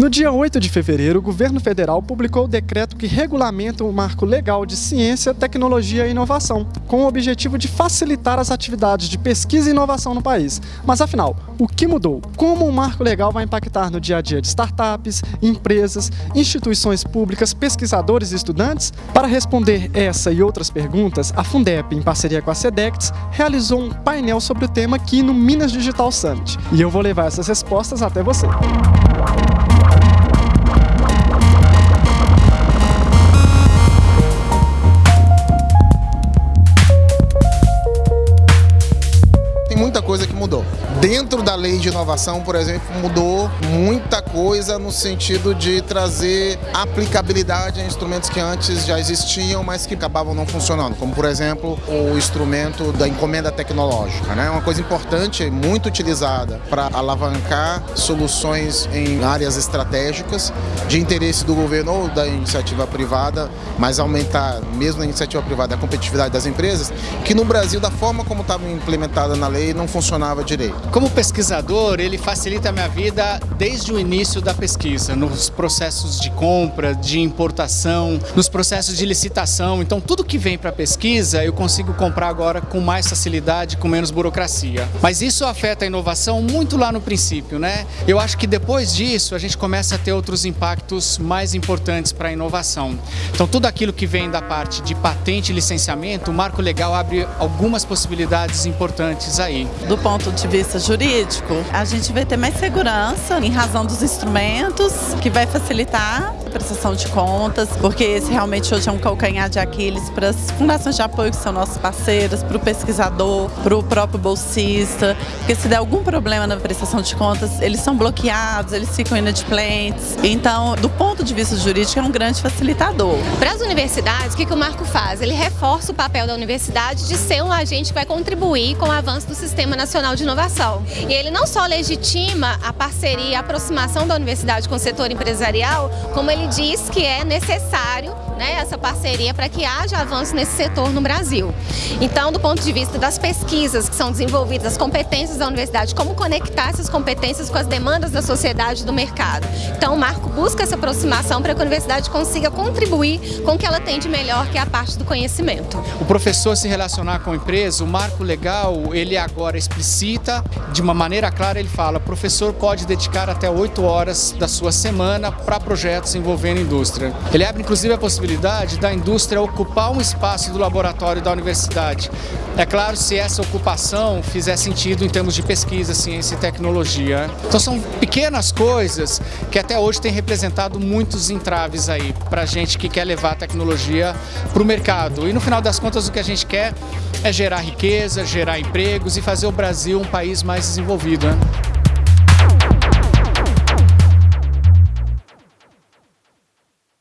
No dia 8 de fevereiro, o governo federal publicou o decreto que regulamenta o marco legal de ciência, tecnologia e inovação, com o objetivo de facilitar as atividades de pesquisa e inovação no país. Mas afinal, o que mudou? Como o marco legal vai impactar no dia a dia de startups, empresas, instituições públicas, pesquisadores e estudantes? Para responder essa e outras perguntas, a Fundep, em parceria com a SEDECTS, realizou um painel sobre o tema aqui no Minas Digital Summit. E eu vou levar essas respostas até você. Coisa que mudou. Dentro da lei de inovação, por exemplo, mudou muita coisa no sentido de trazer aplicabilidade a instrumentos que antes já existiam, mas que acabavam não funcionando, como por exemplo o instrumento da encomenda tecnológica, né? Uma coisa importante, muito utilizada para alavancar soluções em áreas estratégicas de interesse do governo ou da iniciativa privada, mas aumentar mesmo na iniciativa privada a competitividade das empresas, que no Brasil, da forma como estava implementada na lei, não funcionava direito. Como pesquisador, ele facilita a minha vida desde o início da pesquisa, nos processos de compra, de importação, nos processos de licitação. Então, tudo que vem para pesquisa, eu consigo comprar agora com mais facilidade, com menos burocracia. Mas isso afeta a inovação muito lá no princípio, né? Eu acho que depois disso, a gente começa a ter outros impactos mais importantes para a inovação. Então, tudo aquilo que vem da parte de patente e licenciamento, o marco legal abre algumas possibilidades importantes aí. Do ponto de vista jurídico, a gente vai ter mais segurança em razão dos instrumentos, que vai facilitar a prestação de contas, porque esse realmente hoje é um calcanhar de Aquiles para as fundações de apoio que são nossos parceiros, para o pesquisador, para o próprio bolsista, porque se der algum problema na prestação de contas, eles são bloqueados, eles ficam inadimplentes. Então, do ponto de vista jurídico, é um grande facilitador. Para as universidades, o que, que o Marco faz? Ele reforça o papel da universidade de ser um agente que vai contribuir com o avanço do sistema Sistema Nacional de Inovação. E ele não só legitima a parceria, a aproximação da universidade com o setor empresarial, como ele diz que é necessário né, essa parceria para que haja avanço nesse setor no Brasil. Então, do ponto de vista das pesquisas que são desenvolvidas, as competências da universidade, como conectar essas competências com as demandas da sociedade e do mercado. Então, o Marco busca essa aproximação para que a universidade consiga contribuir com o que ela tem de melhor, que é a parte do conhecimento. O professor se relacionar com a empresa, o marco legal, ele agora explicita, de uma maneira clara, ele fala, professor pode dedicar até 8 horas da sua semana para projetos envolvendo indústria. Ele abre, inclusive, a possibilidade da indústria ocupar um espaço do laboratório da universidade. É claro, se essa ocupação fizer sentido em termos de pesquisa, ciência e tecnologia. Então são pequenas coisas que até hoje têm representado muitos entraves aí para gente que quer levar a tecnologia para o mercado. E no final das contas o que a gente quer é gerar riqueza, gerar empregos e fazer o Brasil um país mais desenvolvido. Né?